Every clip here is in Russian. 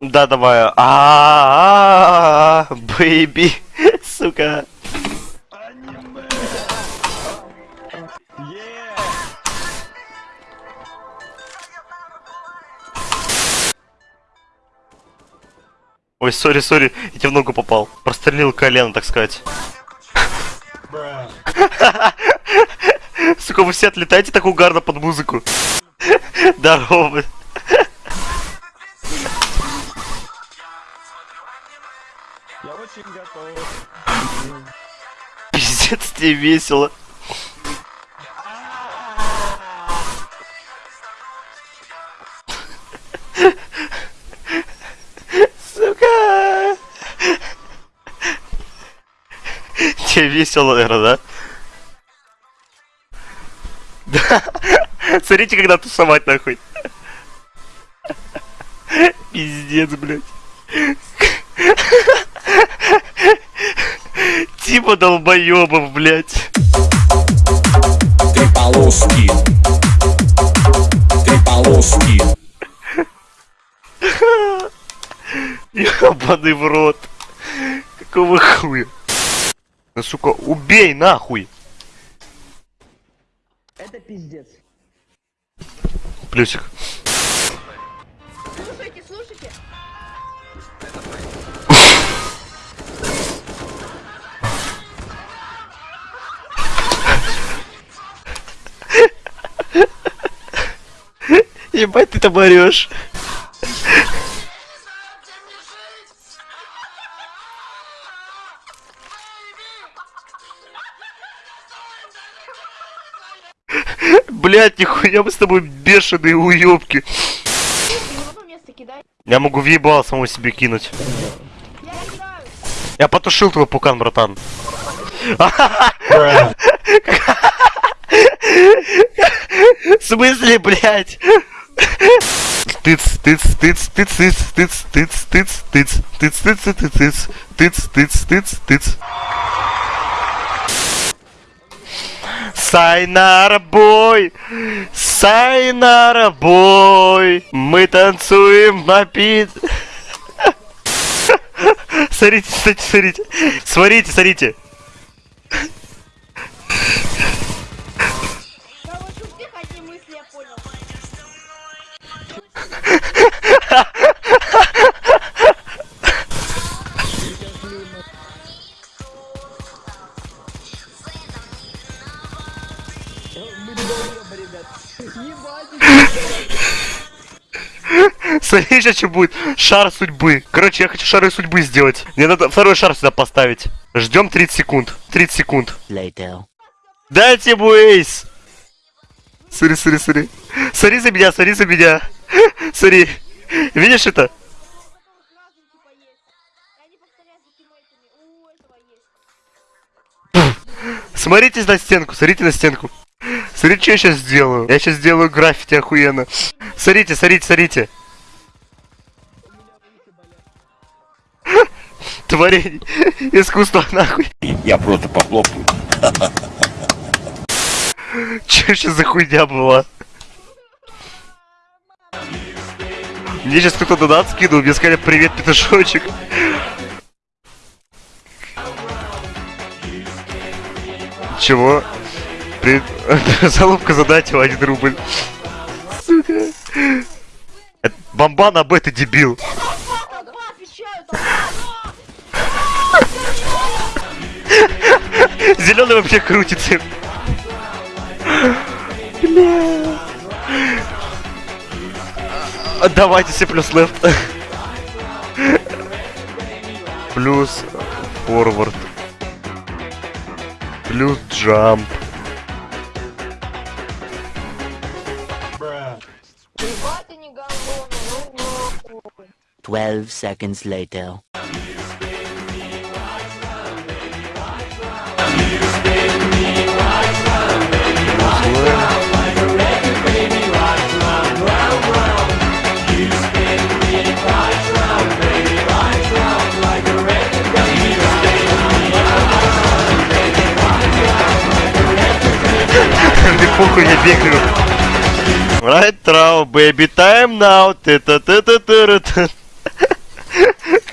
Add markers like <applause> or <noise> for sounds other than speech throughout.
Да, давай. А, baby, <laughs> сука. Ой, sorry, sorry, я тебе в ногу попал. Прострелил колено, так сказать. <laughs> Сука, вы все отлетаете так угарно под музыку. <laughs> Здорово. Пиздец, тебе весело. Сука! Тебе весело, наверное, да? Да. Смотрите, когда тусовать нахуй. Пиздец, блядь. Типа долбоебов, блядь. Три полоски. Три полоски. Ебаный в рот. Какого хуя? Ну, сука, убей нахуй. Это пиздец. Плюсик. Ебать ты там орешь. Блять, нихуя мы с тобой бешеные уёбки. Я могу въебал самому себе кинуть. Я потушил твой пукан, братан. В смысле, блядь? Тыц, тыц, тыц, тыц, тыц, тыц, тыц, тыц, тыц, тыц, тыц, тыц, тыц, тыц, тыц, тыц, тыц. Сайнара бой! Сайнара бой! Мы танцуем напит... Смотрите, смотрите, смотрите. Смотрите, смотрите. <laughs> Смотри, сейчас что будет. Шар судьбы. Короче, я хочу шары судьбы сделать. Мне надо второй шар сюда поставить. Ждем 30 секунд. 30 секунд. Later. Дайте ему эйс. Смотри, смотри, смотри. Смотри за меня, смотри за меня. <laughs> Смотри. Видишь это? Смотрите на стенку, смотрите на стенку. Смотрите, что я сейчас сделаю. Я сейчас сделаю граффити охуенно. Смотрите, смотрите, смотрите. <laughs> Творение искусства нахуй. Я просто похлопаю. Че сейчас за хуйня была? Мне сейчас кто-то донат скинул, мне сказали привет, петушочек. Чего? При... <laughs> Залупка задать один рубль. Сука. Это Бомбан об это дебил. <laughs> Зеленый вообще крутится. Бля. Давайте все плюс лефт. Плюс форвард. Плюс джамп. 12 seconds later. <laughs> Мне похуй, я бегаю. Right now, baby, time now. ты та та та та та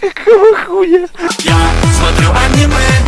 Какого хуя? Я смотрю аниме,